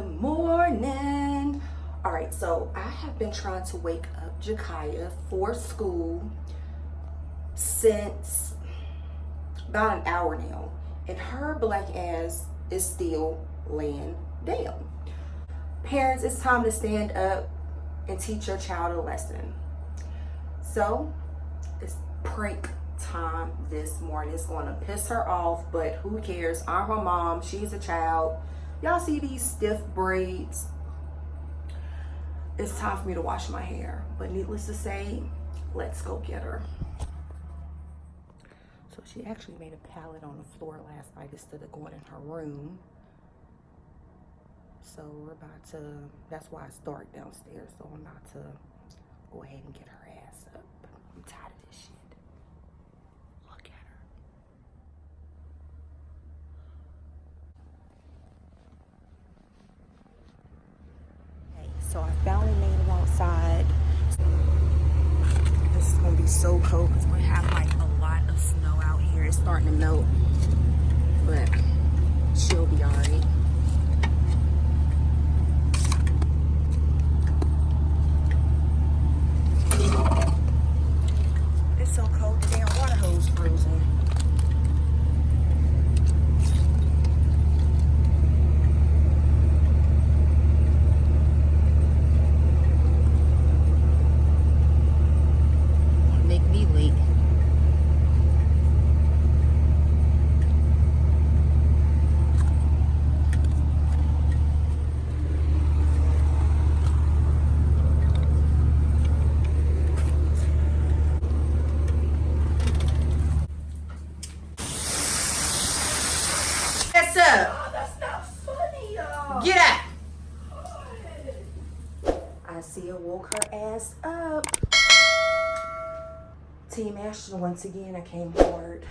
Good morning. All right, so I have been trying to wake up Jakaya for school since about an hour now, and her black ass is still laying down. Parents, it's time to stand up and teach your child a lesson. So it's prank time this morning. It's gonna piss her off, but who cares? I'm her mom, she's a child. Y'all see these stiff braids? It's time for me to wash my hair. But needless to say, let's go get her. So she actually made a pallet on the floor last night instead of going in her room. So we're about to, that's why it's dark downstairs. So I'm about to go ahead and get her ass up. I'm tired of this shit. Look at her. Okay, so I finally made it outside. This is gonna be so cold because we have like a lot of snow out here. It's starting to melt, but she'll be all right. It's so cold, the damn water hose frozen. What's up? Oh, that's not funny, y'all. Get up! I see her woke her ass up. Team Ashton, once again, I came hard.